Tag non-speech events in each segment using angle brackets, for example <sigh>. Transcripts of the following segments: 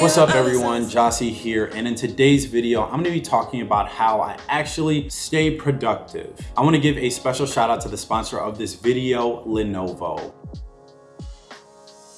What's up everyone, Jossie here, and in today's video, I'm gonna be talking about how I actually stay productive. I wanna give a special shout out to the sponsor of this video, Lenovo.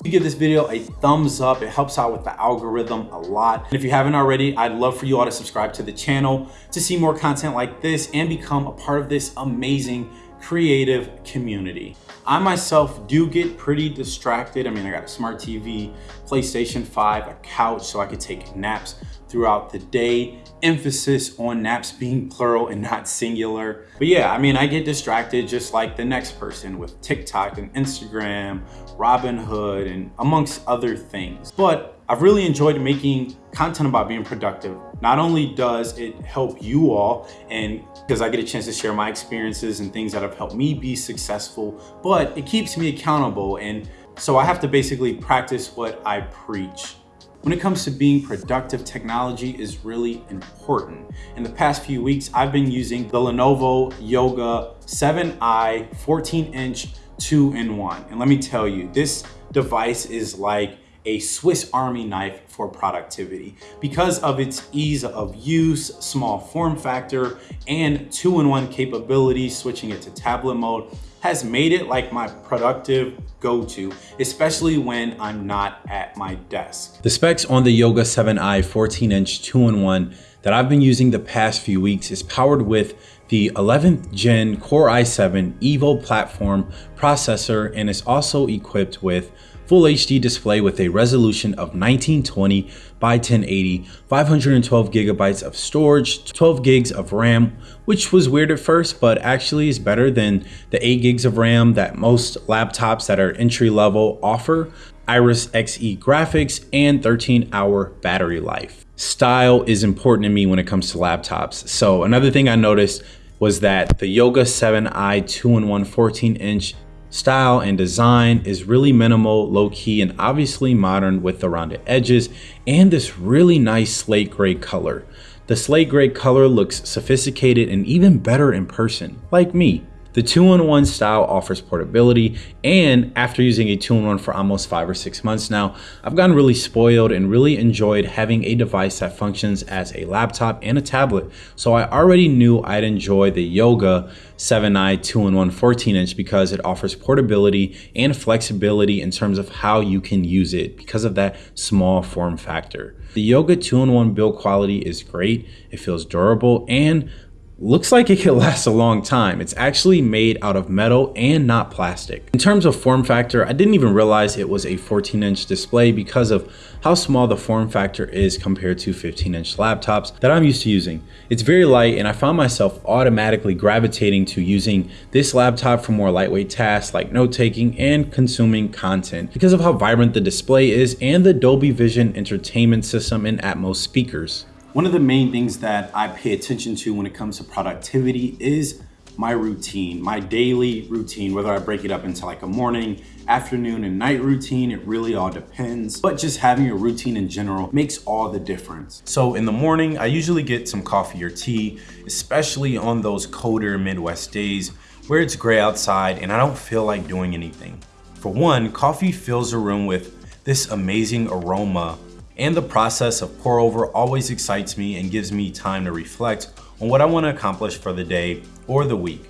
you give this video a thumbs up, it helps out with the algorithm a lot. And if you haven't already, I'd love for you all to subscribe to the channel to see more content like this and become a part of this amazing creative community. I myself do get pretty distracted. I mean, I got a smart TV, PlayStation 5, a couch so I could take naps throughout the day. Emphasis on naps being plural and not singular. But yeah, I mean, I get distracted just like the next person with TikTok and Instagram, Robinhood, and amongst other things. But I've really enjoyed making content about being productive. Not only does it help you all and because I get a chance to share my experiences and things that have helped me be successful, but it keeps me accountable. And so I have to basically practice what I preach. When it comes to being productive, technology is really important. In the past few weeks, I've been using the Lenovo Yoga 7i 14 inch two in one. And let me tell you, this device is like a Swiss Army knife for productivity. Because of its ease of use, small form factor, and two-in-one capability, switching it to tablet mode has made it like my productive go-to, especially when I'm not at my desk. The specs on the Yoga 7i 14-inch two-in-one that I've been using the past few weeks is powered with the 11th gen Core i7 Evo platform processor and is also equipped with Full HD display with a resolution of 1920 by 1080, 512 gigabytes of storage, 12 gigs of RAM, which was weird at first, but actually is better than the 8 gigs of RAM that most laptops that are entry level offer, Iris Xe graphics, and 13 hour battery life. Style is important to me when it comes to laptops. So another thing I noticed was that the Yoga 7i 2-in-1 14 inch style and design is really minimal, low key, and obviously modern with the rounded edges and this really nice slate gray color. The slate gray color looks sophisticated and even better in person, like me. The two-in-one style offers portability and after using a two-in-one for almost five or six months now, I've gotten really spoiled and really enjoyed having a device that functions as a laptop and a tablet. So I already knew I'd enjoy the Yoga 7i 2-in-1 14-inch because it offers portability and flexibility in terms of how you can use it because of that small form factor. The Yoga 2-in-1 build quality is great, it feels durable, and looks like it could <laughs> last a long time. It's actually made out of metal and not plastic. In terms of form factor, I didn't even realize it was a 14 inch display because of how small the form factor is compared to 15 inch laptops that I'm used to using. It's very light and I found myself automatically gravitating to using this laptop for more lightweight tasks like note taking and consuming content because of how vibrant the display is and the Dolby Vision entertainment system and Atmos speakers. One of the main things that I pay attention to when it comes to productivity is my routine, my daily routine, whether I break it up into like a morning, afternoon, and night routine, it really all depends. But just having a routine in general makes all the difference. So in the morning, I usually get some coffee or tea, especially on those colder Midwest days where it's gray outside and I don't feel like doing anything. For one, coffee fills the room with this amazing aroma and the process of pour over always excites me and gives me time to reflect on what I want to accomplish for the day or the week.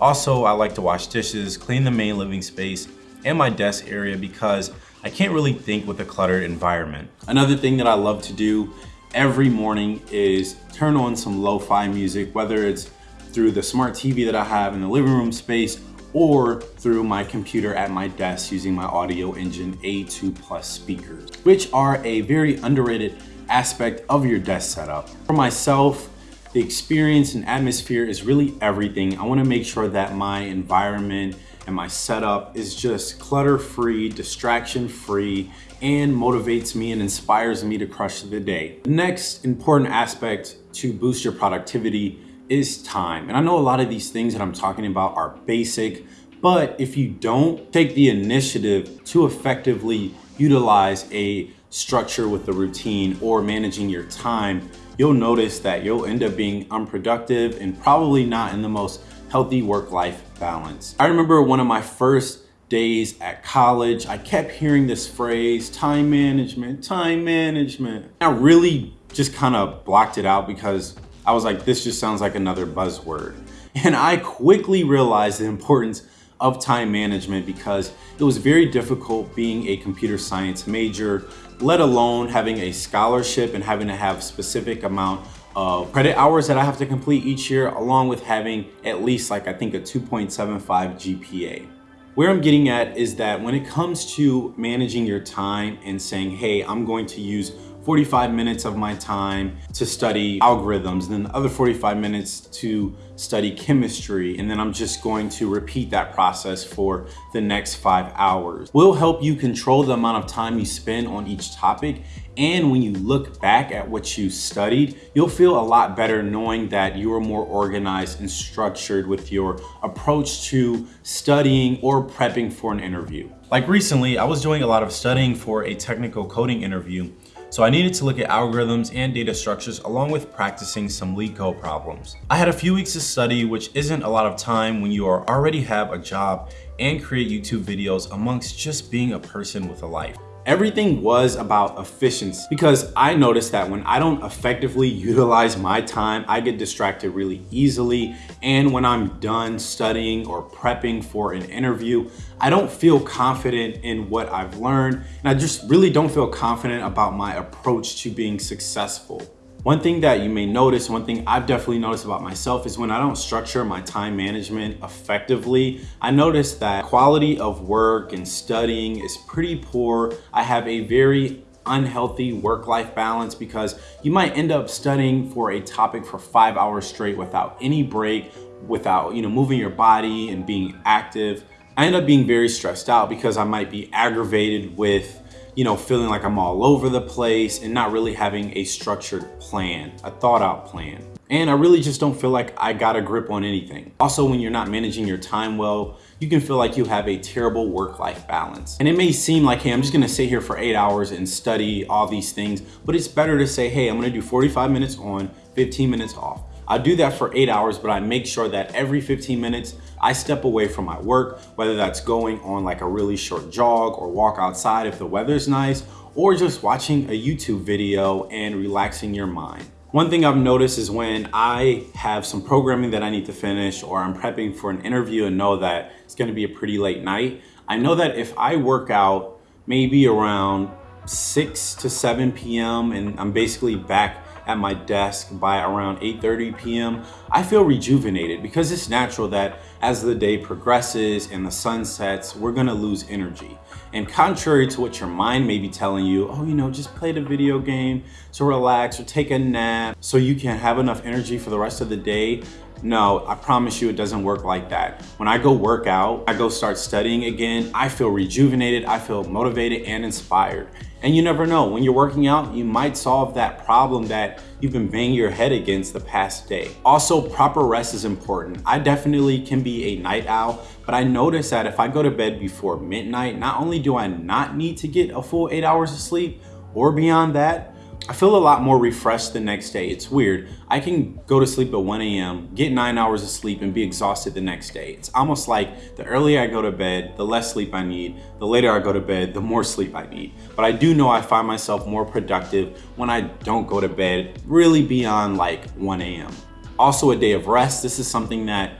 Also, I like to wash dishes, clean the main living space and my desk area because I can't really think with a cluttered environment. Another thing that I love to do every morning is turn on some lo-fi music, whether it's through the smart TV that I have in the living room space or through my computer at my desk using my Audioengine A2 Plus speakers, which are a very underrated aspect of your desk setup. For myself, the experience and atmosphere is really everything. I wanna make sure that my environment and my setup is just clutter-free, distraction-free, and motivates me and inspires me to crush the day. The next important aspect to boost your productivity is time. And I know a lot of these things that I'm talking about are basic, but if you don't take the initiative to effectively utilize a structure with the routine or managing your time, you'll notice that you'll end up being unproductive and probably not in the most healthy work-life balance. I remember one of my first days at college, I kept hearing this phrase, time management, time management. I really just kind of blocked it out because I was like, this just sounds like another buzzword. <laughs> And I quickly realized the importance of time management because it was very difficult being a computer science major, let alone having a scholarship and having to have specific amount of credit hours that I have to complete each year, along with having at least like I think a 2.75 GPA. Where I'm getting at is that when it comes to managing your time and saying, hey, I'm going to use 45 minutes of my time to study algorithms, and then the other 45 minutes to study chemistry, and then I'm just going to repeat that process for the next five hours. Will help you control the amount of time you spend on each topic and when you look back at what you studied, you'll feel a lot better knowing that you are more organized and structured with your approach to studying or prepping for an interview. Like recently, I was doing a lot of studying for a technical coding interview so I needed to look at algorithms and data structures along with practicing some LeetCode problems. I had a few weeks to study, which isn't a lot of time when you already have a job and create YouTube videos amongst just being a person with a life. Everything was about efficiency because I noticed that when I don't effectively utilize my time, I get distracted really easily. And when I'm done studying or prepping for an interview, I don't feel confident in what I've learned. And I just really don't feel confident about my approach to being successful. One thing that you may notice, one thing I've definitely noticed about myself is when I don't structure my time management effectively, I notice that quality of work and studying is pretty poor. I have a very unhealthy work-life balance because you might end up studying for a topic for five hours straight without any break, without you know moving your body and being active. I end up being very stressed out because I might be aggravated with you know, feeling like I'm all over the place and not really having a structured plan, a thought out plan. And I really just don't feel like I got a grip on anything. Also, when you're not managing your time well, you can feel like you have a terrible work-life balance. And it may seem like, hey, I'm just gonna sit here for eight hours and study all these things, but it's better to say, hey, I'm gonna do 45 minutes on, 15 minutes off. I do that for eight hours, but I make sure that every 15 minutes, I step away from my work, whether that's going on like a really short jog or walk outside if the weather's nice, or just watching a YouTube video and relaxing your mind. One thing I've noticed is when I have some programming that I need to finish or I'm prepping for an interview and know that it's gonna be a pretty late night, I know that if I work out maybe around 6 to 7 p.m. and I'm basically back at my desk by around 8.30 p.m., I feel rejuvenated because it's natural that as the day progresses and the sun sets, we're gonna lose energy. And contrary to what your mind may be telling you, oh, you know, just play the video game to relax or take a nap so you can have enough energy for the rest of the day, no, I promise you it doesn't work like that. When I go work out, I go start studying again, I feel rejuvenated, I feel motivated and inspired. And you never know, when you're working out, you might solve that problem that you've been banging your head against the past day. Also, proper rest is important. I definitely can be a night owl, but I notice that if I go to bed before midnight, not only do I not need to get a full eight hours of sleep or beyond that, I feel a lot more refreshed the next day. It's weird. I can go to sleep at 1 a.m., get nine hours of sleep and be exhausted the next day. It's almost like the earlier I go to bed, the less sleep I need. The later I go to bed, the more sleep I need. But I do know I find myself more productive when I don't go to bed really beyond like 1 a.m. Also a day of rest. This is something that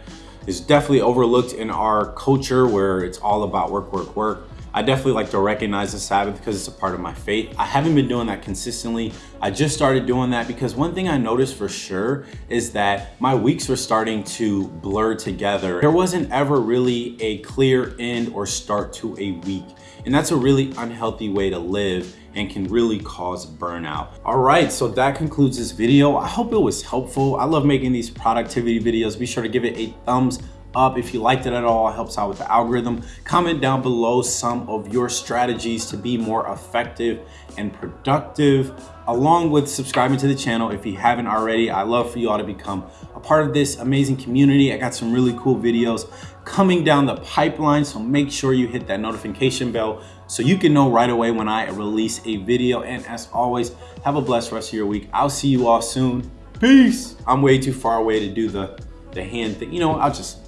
is definitely overlooked in our culture where it's all about work, work, work. I definitely like to recognize the Sabbath because it's a part of my faith. I haven't been doing that consistently. I just started doing that because one thing I noticed for sure is that my weeks were starting to blur together. There wasn't ever really a clear end or start to a week. And that's a really unhealthy way to live and can really cause burnout. All right, so that concludes this video. I hope it was helpful. I love making these productivity videos. Be sure to give it a thumbs up if you liked it at all helps out with the algorithm. Comment down below some of your strategies to be more effective and productive along with subscribing to the channel if you haven't already. I love for you all to become a part of this amazing community. I got some really cool videos coming down the pipeline so make sure you hit that notification bell so you can know right away when i release a video. And as always have a blessed rest of your week. I'll see you all soon. Peace. I'm way too far away to do the the hand thing. You know i'll just